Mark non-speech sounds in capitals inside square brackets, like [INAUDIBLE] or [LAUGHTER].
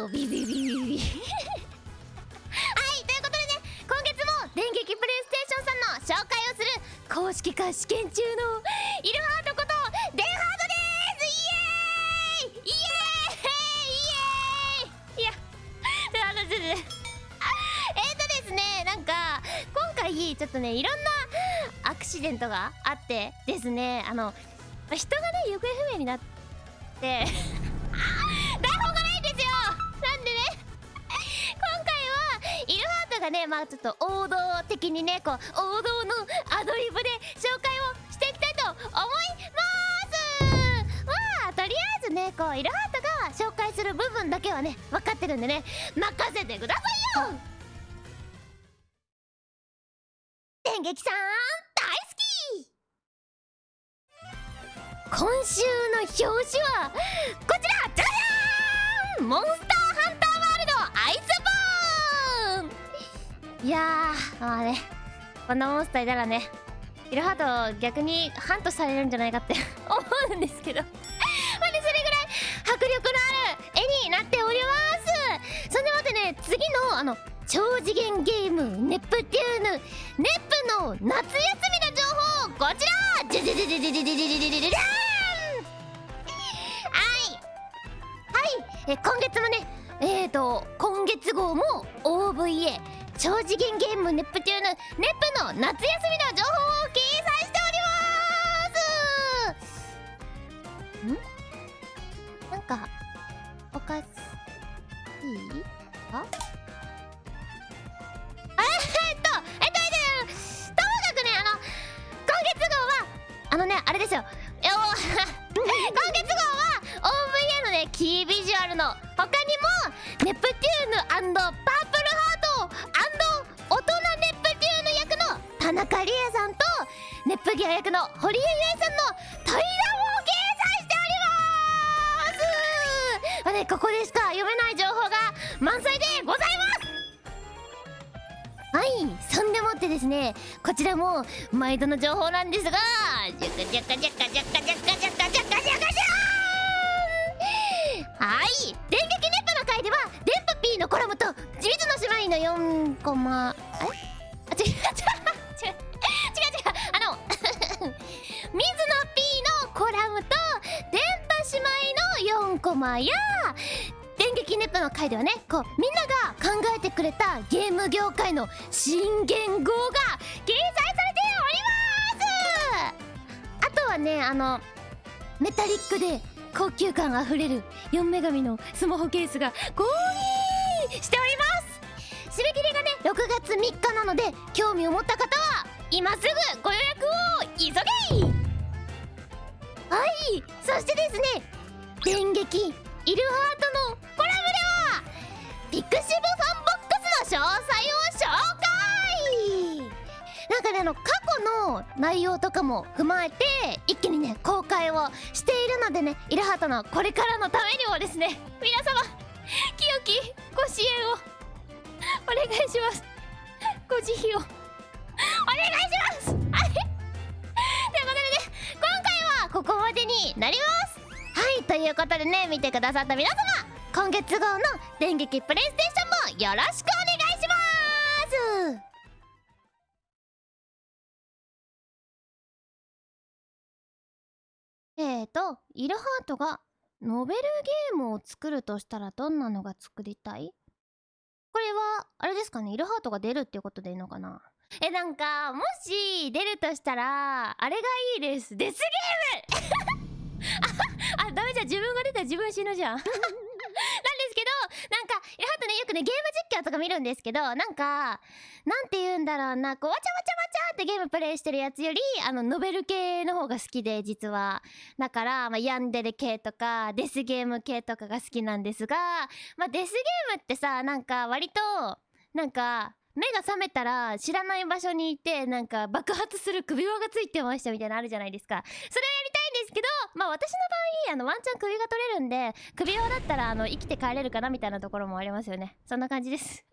よビビビビビはいということでね今月も電撃プレイステーションさんの紹介をする公式化試験中のイルハートことデンハートですイエーイイエーイイエーイいやあのちょっとえっとですねなんか今回ちょっとねいろんなアクシデントがあってですねあの人がね行方不明になってがねまあちょっと王道的にねこう王道のアドリブで紹介をしていきたいと思います。まあとりあえずねこうイルハートが紹介する部分だけはね分かってるんでね任せてくださいよ。電撃さん大好き。今週の表紙はこちらじゃじゃーん！モンスターいやーまあねこんなモンスターいたらねイルハート逆にハントされるんじゃないかって [LAUGHS] 思うんですけど。まあねそれぐらい迫力のある絵になっております。そんでもってね次のあの超次元ゲームネプテューヌネプの夏休みの情報こちら！じゃじゃじじじじじじじじじはいはいえ今月もねえーと今月号も OVA 超次元ゲームネプテューヌネプの夏休みの情報を掲載しておりますんなんかおかしいあえっとえっとえっとともかくねあの今月号はあのねあれですよ今月号は OVA のねキービジュアルの他にもネプテューヌパー田中理恵さんとネプギア役の堀江由衣さんの対談を掲載しておりますまあねここでしか読めない情報が満載でございますはいそんでもってですねこちらも毎度の情報なんですがジャカジャカジャカジャカジャカジャカジャカジャカジャーンはい電撃ネットの回では電波 P のコラムと水野姉妹の4コマ。4コマや電撃ネットの回ではねこうみんなが考えてくれたゲーム業界の新言語が掲載されております。あとはねあのメタリックで高級感あふれる4女神のスマホケースが購入しております。締め切りがね6月3日なので興味を。持った方は今すぐご予約を。急げはいそしてですね電撃イルハートのコラムでは pixivFANBOX の詳細を紹介。なんかねあの過去の内容とかも踏まえて一気にね公開をしているのでねイルハートのこれからのためにもですね皆様清きご支援を。お願いします。ご慈悲をお願いします。ということでね今回はここまでになります。はいということでね見てくださった皆様今月号の電撃プレイステーションもよろしくお願いします。えーとイルハートがノベルゲームを作るとしたらどんなのが作りたい？これはあれですかねイルハートが出るっていうことでいいのかな？えなんかもし出るとしたらあれがいいです。デスゲーム！自分死ぬじゃん。[LAUGHS] なんですけどなんかイルハートねよくねゲーム実況とか見るんですけどなんかなんて言うんだろうなこうわちゃわちゃわちゃってゲームプレイしてるやつよりあのノベル系の方が好きで実は。だから、まあ、ヤンデレ系とかデスゲーム系とかが好きなんですがまあデスゲームってさなんか割となんか目が覚めたら知らない場所にいてなんか爆発する首輪がついてましたみたいなのあるじゃないですか。それをやりたいんですけどまあ私の場合あのワンチャン首が取れるんで首輪だったらあの生きて帰れるかなみたいなところもありますよね。そんな感じです。